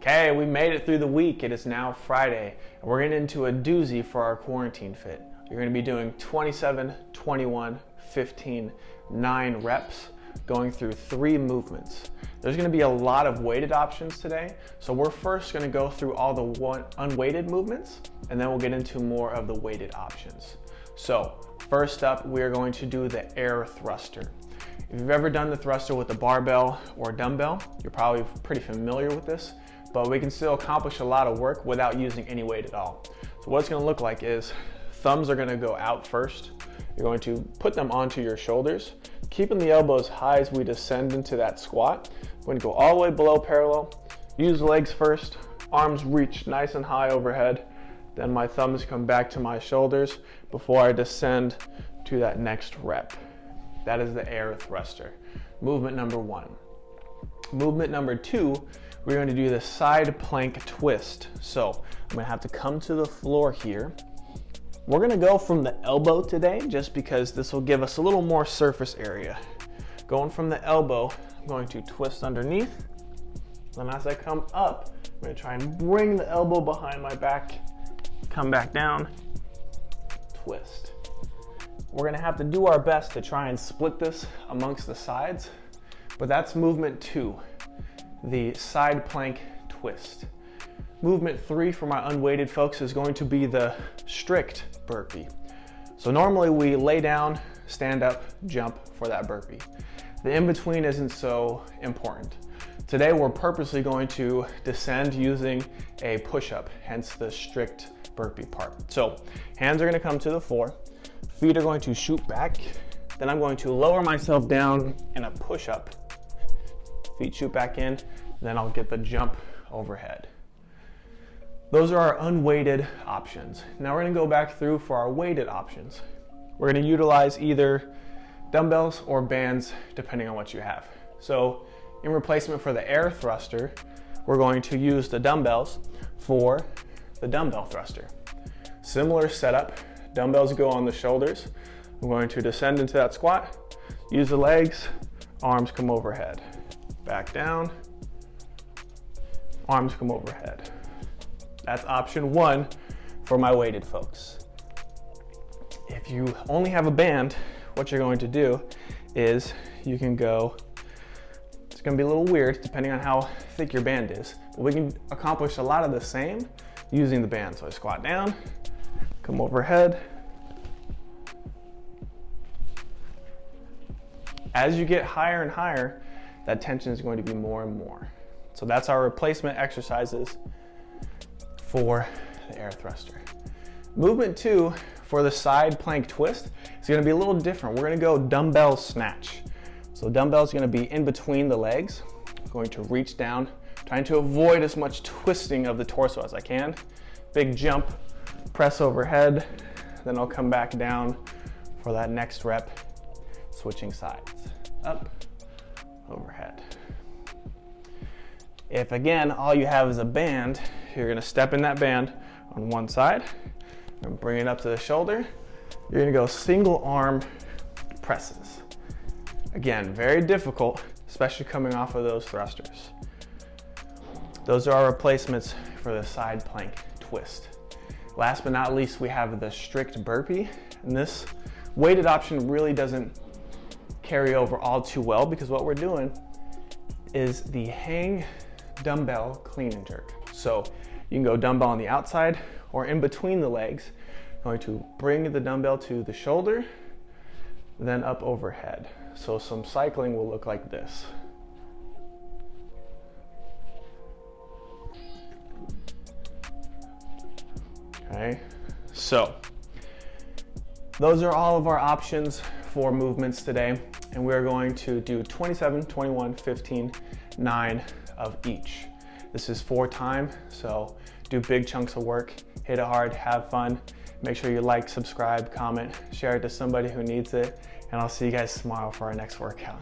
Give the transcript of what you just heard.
Okay, we made it through the week. It is now Friday, and we're getting into a doozy for our quarantine fit. You're gonna be doing 27, 21, 15, 9 reps, going through three movements. There's gonna be a lot of weighted options today, so we're first gonna go through all the one, unweighted movements, and then we'll get into more of the weighted options. So, first up, we are going to do the air thruster. If you've ever done the thruster with a barbell or a dumbbell, you're probably pretty familiar with this but we can still accomplish a lot of work without using any weight at all. So what it's gonna look like is thumbs are gonna go out first. You're going to put them onto your shoulders, keeping the elbows high as we descend into that squat. We're gonna go all the way below parallel, use legs first, arms reach nice and high overhead, then my thumbs come back to my shoulders before I descend to that next rep. That is the air thruster. Movement number one. Movement number two we're going to do the side plank twist. So I'm gonna have to come to the floor here. We're gonna go from the elbow today just because this will give us a little more surface area. Going from the elbow, I'm going to twist underneath. Then as I come up, I'm gonna try and bring the elbow behind my back, come back down, twist. We're gonna have to do our best to try and split this amongst the sides, but that's movement two the side plank twist. Movement three for my unweighted folks is going to be the strict burpee. So normally we lay down, stand up, jump for that burpee. The in-between isn't so important. Today we're purposely going to descend using a push-up, hence the strict burpee part. So hands are gonna come to the floor, feet are going to shoot back, then I'm going to lower myself down in a push-up feet shoot back in, then I'll get the jump overhead. Those are our unweighted options. Now we're gonna go back through for our weighted options. We're gonna utilize either dumbbells or bands, depending on what you have. So in replacement for the air thruster, we're going to use the dumbbells for the dumbbell thruster. Similar setup, dumbbells go on the shoulders. I'm going to descend into that squat, use the legs, arms come overhead back down, arms come overhead. That's option one for my weighted folks. If you only have a band, what you're going to do is you can go, it's gonna be a little weird depending on how thick your band is, but we can accomplish a lot of the same using the band. So I squat down, come overhead. As you get higher and higher, that tension is going to be more and more. So that's our replacement exercises for the air thruster. Movement two for the side plank twist is gonna be a little different. We're gonna go dumbbell snatch. So dumbbell is gonna be in between the legs, going to reach down, trying to avoid as much twisting of the torso as I can. Big jump, press overhead, then I'll come back down for that next rep, switching sides. Up, overhead. If again, all you have is a band, you're gonna step in that band on one side and bring it up to the shoulder. You're gonna go single arm presses. Again, very difficult, especially coming off of those thrusters. Those are our replacements for the side plank twist. Last but not least, we have the strict burpee. And this weighted option really doesn't carry over all too well because what we're doing is the hang dumbbell clean and jerk. So you can go dumbbell on the outside or in between the legs. Going to bring the dumbbell to the shoulder, then up overhead. So some cycling will look like this. Okay, so those are all of our options for movements today and we're going to do 27, 21, 15, 9 of each. This is for time, so do big chunks of work, hit it hard, have fun. Make sure you like, subscribe, comment, share it to somebody who needs it, and I'll see you guys tomorrow for our next workout.